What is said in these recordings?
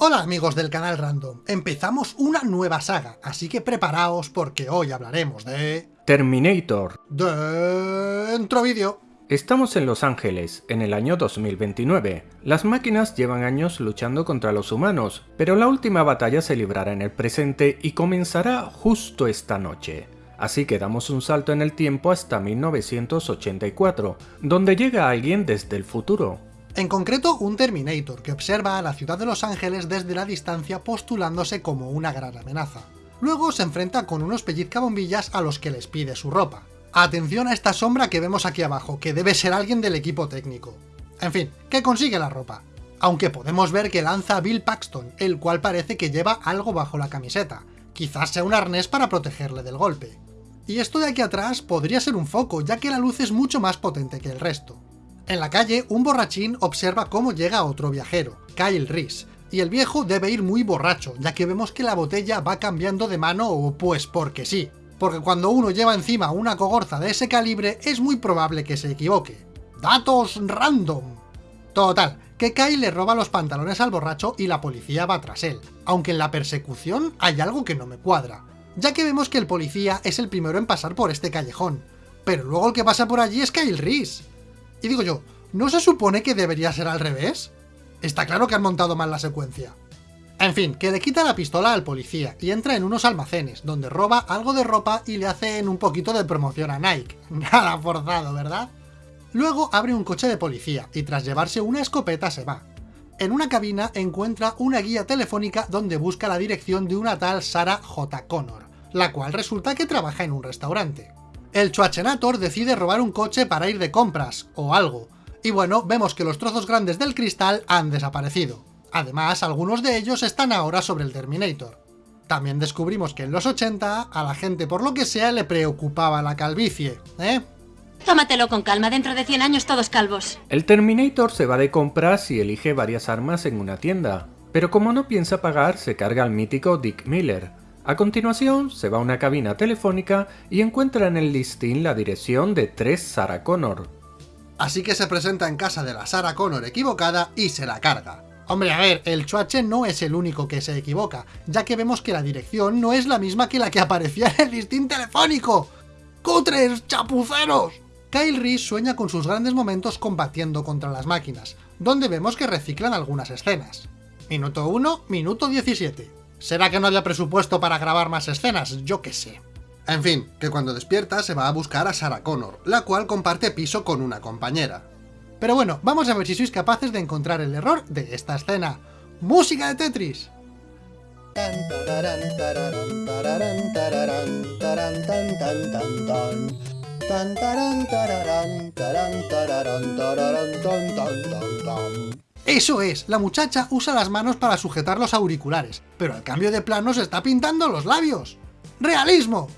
Hola amigos del canal Random, empezamos una nueva saga, así que preparaos porque hoy hablaremos de... Terminator. Dentro vídeo. Estamos en Los Ángeles, en el año 2029. Las máquinas llevan años luchando contra los humanos, pero la última batalla se librará en el presente y comenzará justo esta noche. Así que damos un salto en el tiempo hasta 1984, donde llega alguien desde el futuro, en concreto, un Terminator que observa a la ciudad de Los Ángeles desde la distancia postulándose como una gran amenaza. Luego se enfrenta con unos pellizcabombillas a los que les pide su ropa. Atención a esta sombra que vemos aquí abajo, que debe ser alguien del equipo técnico. En fin, que consigue la ropa. Aunque podemos ver que lanza a Bill Paxton, el cual parece que lleva algo bajo la camiseta. Quizás sea un arnés para protegerle del golpe. Y esto de aquí atrás podría ser un foco, ya que la luz es mucho más potente que el resto. En la calle, un borrachín observa cómo llega otro viajero, Kyle Reese, y el viejo debe ir muy borracho, ya que vemos que la botella va cambiando de mano o pues porque sí. Porque cuando uno lleva encima una cogorza de ese calibre, es muy probable que se equivoque. ¡Datos random! Total, que Kyle le roba los pantalones al borracho y la policía va tras él, aunque en la persecución hay algo que no me cuadra, ya que vemos que el policía es el primero en pasar por este callejón, pero luego el que pasa por allí es Kyle Reese. Y digo yo, ¿no se supone que debería ser al revés? Está claro que han montado mal la secuencia. En fin, que le quita la pistola al policía y entra en unos almacenes, donde roba algo de ropa y le hacen un poquito de promoción a Nike. Nada forzado, ¿verdad? Luego abre un coche de policía y tras llevarse una escopeta se va. En una cabina encuentra una guía telefónica donde busca la dirección de una tal Sarah J. Connor, la cual resulta que trabaja en un restaurante. El Schwarzenegger decide robar un coche para ir de compras, o algo, y bueno, vemos que los trozos grandes del cristal han desaparecido. Además, algunos de ellos están ahora sobre el Terminator. También descubrimos que en los 80 a la gente por lo que sea le preocupaba la calvicie, ¿eh? Tómatelo con calma, dentro de 100 años todos calvos. El Terminator se va de compras y elige varias armas en una tienda, pero como no piensa pagar, se carga al mítico Dick Miller, a continuación, se va a una cabina telefónica y encuentra en el listín la dirección de tres Sarah Connor. Así que se presenta en casa de la Sarah Connor equivocada y se la carga. Hombre, a ver, el Chuache no es el único que se equivoca, ya que vemos que la dirección no es la misma que la que aparecía en el listín telefónico. ¡Cutres, chapuceros! Kyle Reese sueña con sus grandes momentos combatiendo contra las máquinas, donde vemos que reciclan algunas escenas. Minuto 1, minuto 17. ¿Será que no había presupuesto para grabar más escenas? Yo qué sé. En fin, que cuando despierta se va a buscar a Sarah Connor, la cual comparte piso con una compañera. Pero bueno, vamos a ver si sois capaces de encontrar el error de esta escena. ¡Música de Tetris! ¡Eso es! La muchacha usa las manos para sujetar los auriculares, pero al cambio de plano se está pintando los labios. ¡Realismo!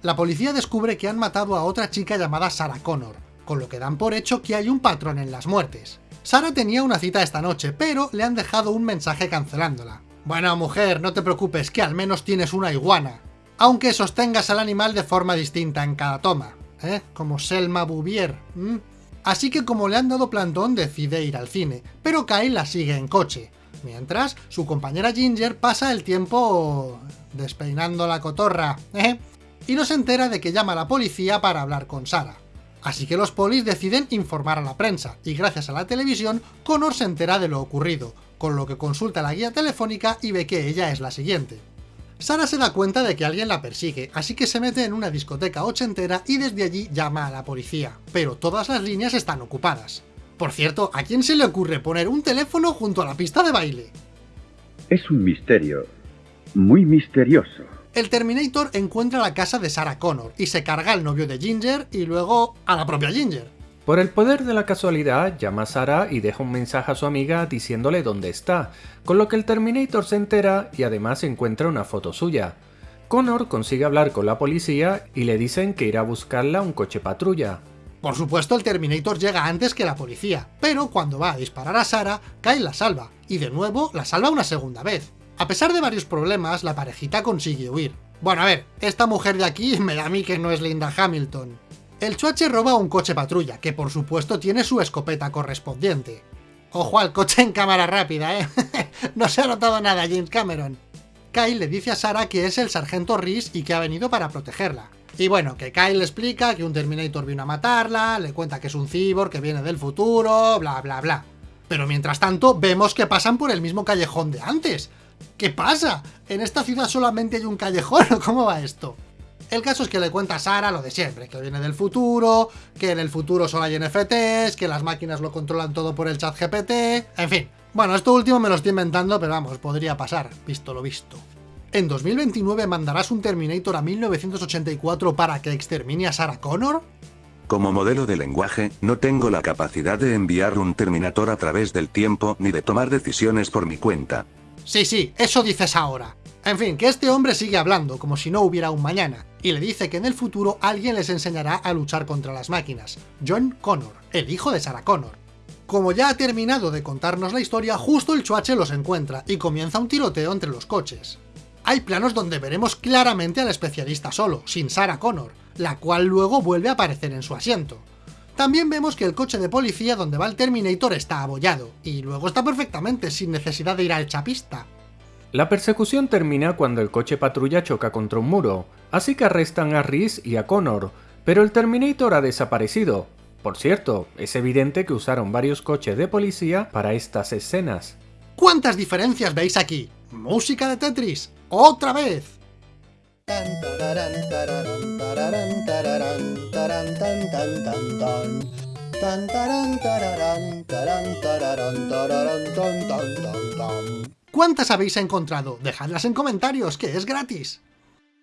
La policía descubre que han matado a otra chica llamada Sarah Connor, con lo que dan por hecho que hay un patrón en las muertes. Sara tenía una cita esta noche, pero le han dejado un mensaje cancelándola. Bueno, mujer, no te preocupes, que al menos tienes una iguana. Aunque sostengas al animal de forma distinta en cada toma, ¿eh? Como Selma Bouvier, Así que como le han dado plantón decide ir al cine, pero Kyle la sigue en coche, mientras su compañera Ginger pasa el tiempo despeinando la cotorra, ¿eh? y no se entera de que llama a la policía para hablar con Sara. Así que los polis deciden informar a la prensa, y gracias a la televisión, Connor se entera de lo ocurrido, con lo que consulta la guía telefónica y ve que ella es la siguiente. Sara se da cuenta de que alguien la persigue, así que se mete en una discoteca ochentera y desde allí llama a la policía, pero todas las líneas están ocupadas. Por cierto, ¿a quién se le ocurre poner un teléfono junto a la pista de baile? Es un misterio, muy misterioso. El Terminator encuentra la casa de Sarah Connor y se carga al novio de Ginger y luego a la propia Ginger. Por el poder de la casualidad, llama a Sarah y deja un mensaje a su amiga diciéndole dónde está, con lo que el Terminator se entera y además encuentra una foto suya. Connor consigue hablar con la policía y le dicen que irá a buscarla un coche patrulla. Por supuesto el Terminator llega antes que la policía, pero cuando va a disparar a Sarah, Kyle la salva, y de nuevo la salva una segunda vez. A pesar de varios problemas, la parejita consigue huir. Bueno, a ver, esta mujer de aquí me da a mí que no es Linda Hamilton. El Chuache roba un coche patrulla, que por supuesto tiene su escopeta correspondiente. Ojo al coche en cámara rápida, ¿eh? no se ha notado nada, James Cameron. Kyle le dice a Sara que es el sargento Reese y que ha venido para protegerla. Y bueno, que Kyle le explica que un Terminator vino a matarla, le cuenta que es un cyborg que viene del futuro, bla bla bla. Pero mientras tanto, vemos que pasan por el mismo callejón de antes. ¿Qué pasa? ¿En esta ciudad solamente hay un callejón o cómo va esto? El caso es que le cuenta a Sara lo de siempre, que viene del futuro, que en el futuro solo hay NFTs, que las máquinas lo controlan todo por el chat GPT, en fin. Bueno, esto último me lo estoy inventando, pero vamos, podría pasar, visto lo visto. ¿En 2029 mandarás un Terminator a 1984 para que extermine a Sarah Connor? Como modelo de lenguaje, no tengo la capacidad de enviar un Terminator a través del tiempo ni de tomar decisiones por mi cuenta. Sí, sí, eso dices ahora. En fin, que este hombre sigue hablando, como si no hubiera un mañana, y le dice que en el futuro alguien les enseñará a luchar contra las máquinas. John Connor, el hijo de Sarah Connor. Como ya ha terminado de contarnos la historia, justo el chuache los encuentra, y comienza un tiroteo entre los coches. Hay planos donde veremos claramente al especialista solo, sin Sarah Connor, la cual luego vuelve a aparecer en su asiento. También vemos que el coche de policía donde va el Terminator está abollado, y luego está perfectamente, sin necesidad de ir al chapista. La persecución termina cuando el coche patrulla choca contra un muro, así que arrestan a Reese y a Connor, pero el Terminator ha desaparecido. Por cierto, es evidente que usaron varios coches de policía para estas escenas. ¿Cuántas diferencias veis aquí? ¡Música de Tetris! ¡Otra vez! ¿Cuántas habéis encontrado? Dejadlas en comentarios, que es gratis.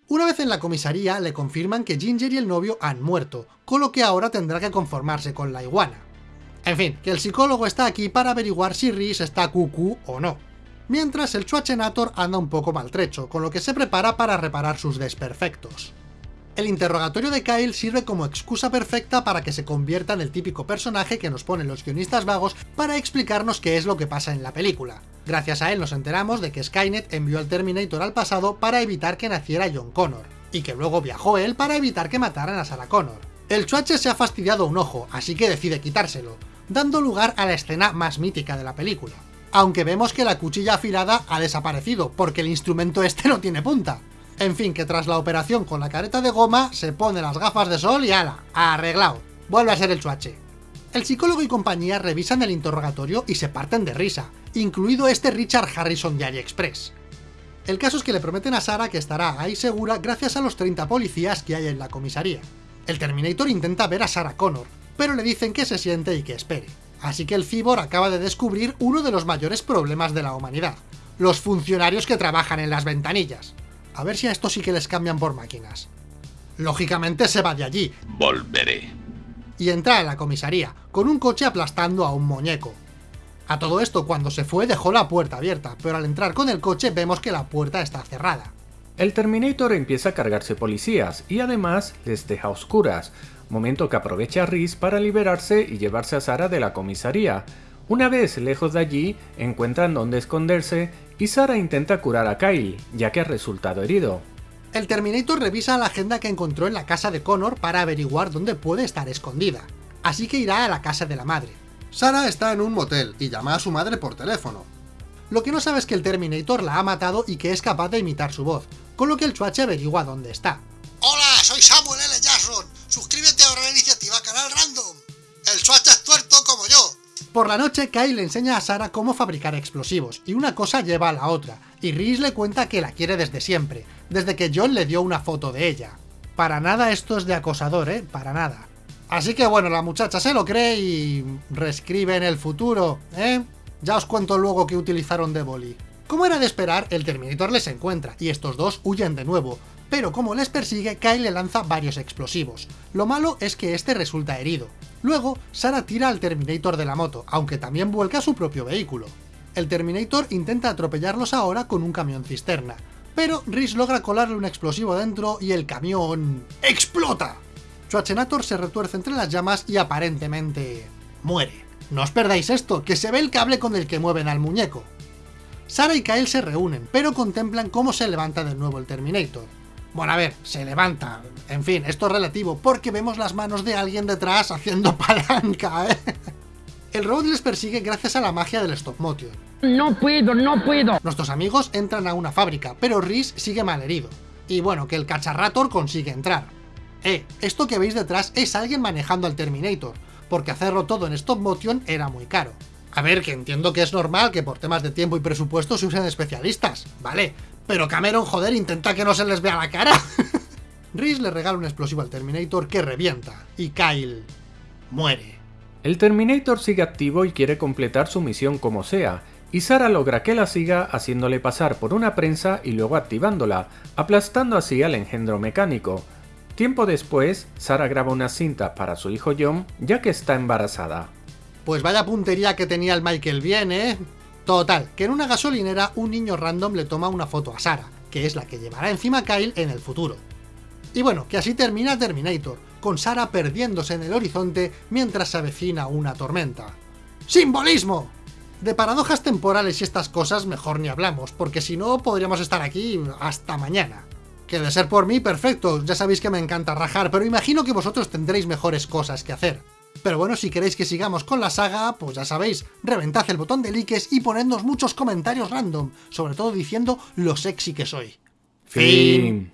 Una vez en la comisaría, le confirman que Ginger y el novio han muerto, con lo que ahora tendrá que conformarse con la iguana. En fin, que el psicólogo está aquí para averiguar si Rhys está cucú o no. Mientras el Schwarzenator anda un poco maltrecho, con lo que se prepara para reparar sus desperfectos. El interrogatorio de Kyle sirve como excusa perfecta para que se convierta en el típico personaje que nos ponen los guionistas vagos para explicarnos qué es lo que pasa en la película. Gracias a él nos enteramos de que Skynet envió al Terminator al pasado para evitar que naciera John Connor, y que luego viajó él para evitar que mataran a Sarah Connor. El Chuache se ha fastidiado un ojo, así que decide quitárselo, dando lugar a la escena más mítica de la película. Aunque vemos que la cuchilla afilada ha desaparecido, porque el instrumento este no tiene punta. En fin, que tras la operación con la careta de goma, se pone las gafas de sol y ala, arreglado. Vuelve a ser el chuache. El psicólogo y compañía revisan el interrogatorio y se parten de risa, incluido este Richard Harrison de AliExpress. El caso es que le prometen a Sara que estará ahí segura gracias a los 30 policías que hay en la comisaría. El Terminator intenta ver a Sarah Connor, pero le dicen que se siente y que espere. Así que el Cibor acaba de descubrir uno de los mayores problemas de la humanidad, los funcionarios que trabajan en las ventanillas. A ver si a estos sí que les cambian por máquinas. Lógicamente se va de allí. Volveré. Y entra en la comisaría, con un coche aplastando a un muñeco. A todo esto, cuando se fue dejó la puerta abierta, pero al entrar con el coche vemos que la puerta está cerrada. El Terminator empieza a cargarse policías y además les deja oscuras, momento que aprovecha Reese para liberarse y llevarse a Sara de la comisaría. Una vez lejos de allí, encuentran dónde esconderse y Sara intenta curar a Kyle, ya que ha resultado herido. El Terminator revisa la agenda que encontró en la casa de Connor para averiguar dónde puede estar escondida, así que irá a la casa de la madre. Sara está en un motel y llama a su madre por teléfono. Lo que no sabe es que el Terminator la ha matado y que es capaz de imitar su voz, con lo que el chuache averigua dónde está. Hola, soy Samuel L. Jackson. Suscríbete ahora a la iniciativa Canal Random. El chuache es tuerto como yo. Por la noche, Kyle le enseña a Sara cómo fabricar explosivos, y una cosa lleva a la otra, y Reese le cuenta que la quiere desde siempre, desde que John le dio una foto de ella. Para nada esto es de acosador, ¿eh? Para nada. Así que bueno, la muchacha se lo cree y... reescribe en el futuro, ¿eh? Ya os cuento luego que utilizaron de boli. Como era de esperar, el Terminator les encuentra, y estos dos huyen de nuevo, pero como les persigue, Kyle le lanza varios explosivos. Lo malo es que este resulta herido. Luego, Sara tira al Terminator de la moto, aunque también vuelca su propio vehículo. El Terminator intenta atropellarlos ahora con un camión cisterna, pero Rhys logra colarle un explosivo dentro y el camión... ¡explota! Schwarzenegger se retuerce entre las llamas y aparentemente... muere. No os perdáis esto, que se ve el cable con el que mueven al muñeco. Sara y Kyle se reúnen, pero contemplan cómo se levanta de nuevo el Terminator. Bueno, a ver, se levanta. En fin, esto es relativo, porque vemos las manos de alguien detrás haciendo palanca, ¿eh? El robot les persigue gracias a la magia del stop motion. No puedo, no puedo. Nuestros amigos entran a una fábrica, pero Rhys sigue malherido. Y bueno, que el cacharrator consigue entrar. Eh, esto que veis detrás es alguien manejando al Terminator, porque hacerlo todo en stop motion era muy caro. A ver, que entiendo que es normal que por temas de tiempo y presupuesto se usen especialistas, ¿vale? Pero Cameron, joder, intenta que no se les vea la cara. Rhys le regala un explosivo al Terminator que revienta, y Kyle muere. El Terminator sigue activo y quiere completar su misión como sea, y Sara logra que la siga haciéndole pasar por una prensa y luego activándola, aplastando así al engendro mecánico. Tiempo después, Sara graba una cinta para su hijo John, ya que está embarazada. Pues vaya puntería que tenía el Michael bien, ¿eh? Total, que en una gasolinera un niño random le toma una foto a Sara, que es la que llevará encima a Kyle en el futuro. Y bueno, que así termina Terminator, con Sara perdiéndose en el horizonte mientras se avecina una tormenta. ¡Simbolismo! De paradojas temporales y estas cosas mejor ni hablamos, porque si no podríamos estar aquí hasta mañana. Que de ser por mí, perfecto, ya sabéis que me encanta rajar, pero imagino que vosotros tendréis mejores cosas que hacer. Pero bueno, si queréis que sigamos con la saga, pues ya sabéis, reventad el botón de likes y ponednos muchos comentarios random, sobre todo diciendo lo sexy que soy. Fin.